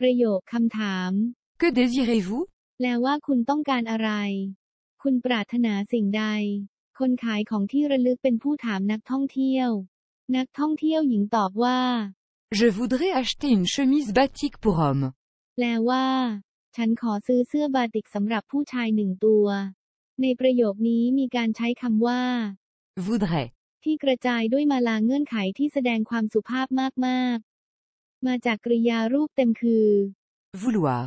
ประโยคคำถาม Que désirez-vous แปลว่าคุณต้องการอะไร คุณปรารถนาสิ่งใด คนขายของที่ระลึกเป็นผู้ถามนักท่องเที่ยว นักท่องเที่ยวหญิงตอบว่า Je voudrais acheter une chemise batik pour homme. แปลว่า ฉันขอซื้อเสื้อบาติกสำหรับผู้ชายหนึ่งตัว ในประโยคนี้มีการใช้คำว่า Voudrait. ที่กระจายด้วยมาลาเงื่อนไขที่แสดงความสุภาพมากๆ มาจากกริยารูปเต็มคือ Vouloir.